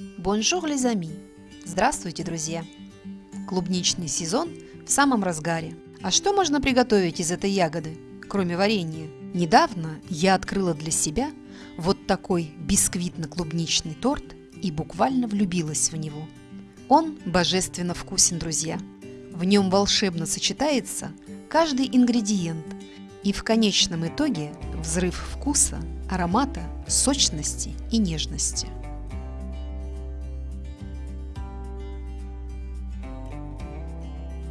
Bonjour, les amis! Здравствуйте, друзья! Клубничный сезон в самом разгаре. А что можно приготовить из этой ягоды, кроме варенья? Недавно я открыла для себя вот такой бисквитно-клубничный торт и буквально влюбилась в него. Он божественно вкусен, друзья. В нем волшебно сочетается каждый ингредиент, и в конечном итоге взрыв вкуса, аромата, сочности и нежности –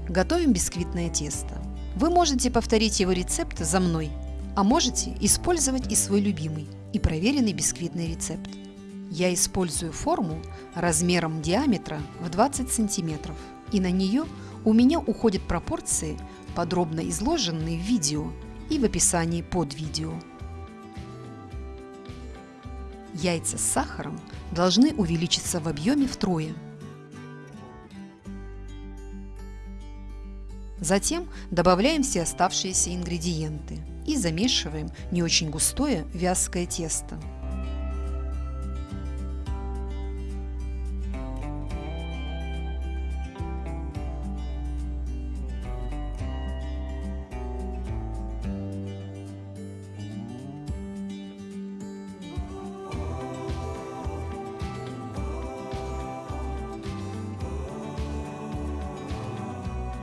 Готовим бисквитное тесто. Вы можете повторить его рецепт за мной, а можете использовать и свой любимый и проверенный бисквитный рецепт. Я использую форму размером диаметра в 20 сантиметров, и на нее у меня уходят пропорции, подробно изложенные в видео и в описании под видео. Яйца с сахаром должны увеличиться в объеме втрое – Затем добавляем все оставшиеся ингредиенты и замешиваем не очень густое вязкое тесто.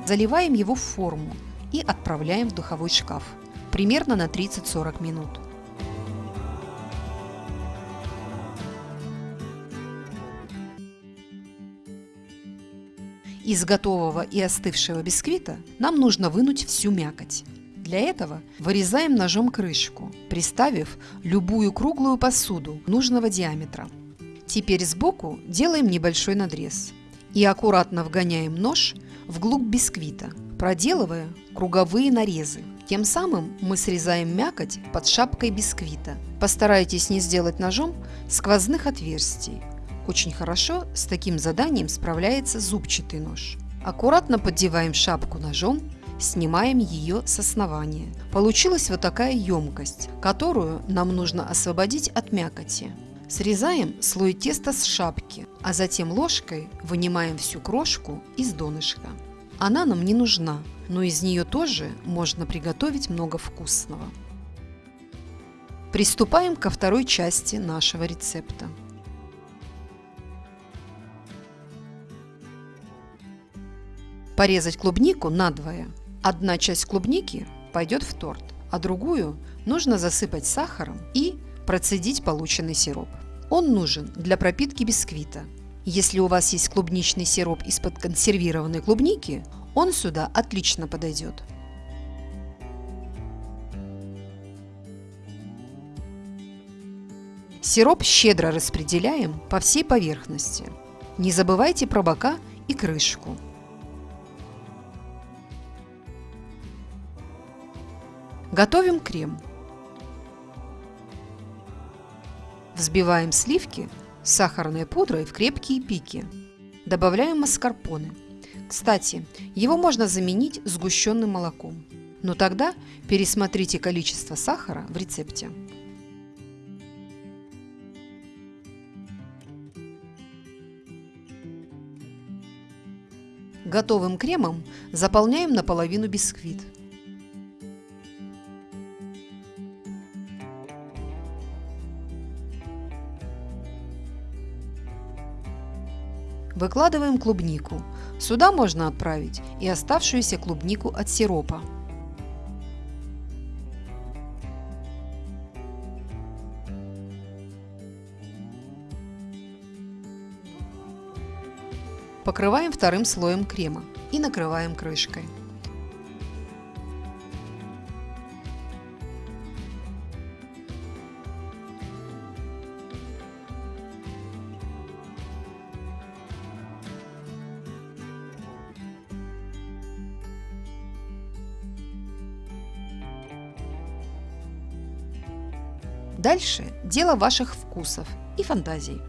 Заливаем его в форму и отправляем в духовой шкаф примерно на 30-40 минут. Из готового и остывшего бисквита нам нужно вынуть всю мякоть. Для этого вырезаем ножом крышку, приставив любую круглую посуду нужного диаметра. Теперь сбоку делаем небольшой надрез и аккуратно вгоняем нож вглубь бисквита, проделывая круговые нарезы. Тем самым мы срезаем мякоть под шапкой бисквита. Постарайтесь не сделать ножом сквозных отверстий. Очень хорошо с таким заданием справляется зубчатый нож. Аккуратно поддеваем шапку ножом, снимаем ее с основания. Получилась вот такая емкость, которую нам нужно освободить от мякоти. Срезаем слой теста с шапки, а затем ложкой вынимаем всю крошку из донышка. Она нам не нужна, но из нее тоже можно приготовить много вкусного. Приступаем ко второй части нашего рецепта. Порезать клубнику надвое. Одна часть клубники пойдет в торт, а другую нужно засыпать сахаром и процедить полученный сироп. Он нужен для пропитки бисквита. Если у вас есть клубничный сироп из-под консервированной клубники, он сюда отлично подойдет. Сироп щедро распределяем по всей поверхности. Не забывайте про бока и крышку. Готовим крем. Взбиваем сливки с сахарной пудрой в крепкие пики. Добавляем маскарпоне. Кстати, его можно заменить сгущенным молоком. Но тогда пересмотрите количество сахара в рецепте. Готовым кремом заполняем наполовину бисквит. Выкладываем клубнику. Сюда можно отправить и оставшуюся клубнику от сиропа. Покрываем вторым слоем крема и накрываем крышкой. Дальше дело ваших вкусов и фантазий.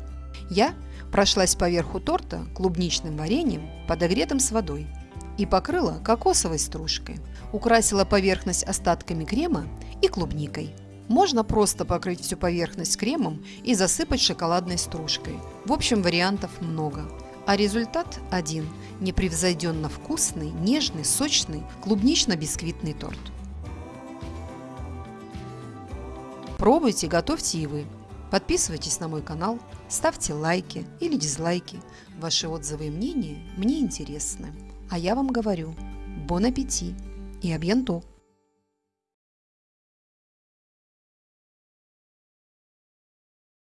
Я прошлась по верху торта клубничным вареньем, подогретым с водой, и покрыла кокосовой стружкой. Украсила поверхность остатками крема и клубникой. Можно просто покрыть всю поверхность кремом и засыпать шоколадной стружкой. В общем, вариантов много. А результат один – непревзойденно вкусный, нежный, сочный клубнично-бисквитный торт. Пробуйте, готовьте и вы. Подписывайтесь на мой канал, ставьте лайки или дизлайки. Ваши отзывы и мнения мне интересны. А я вам говорю, бон аппетит и абьянто!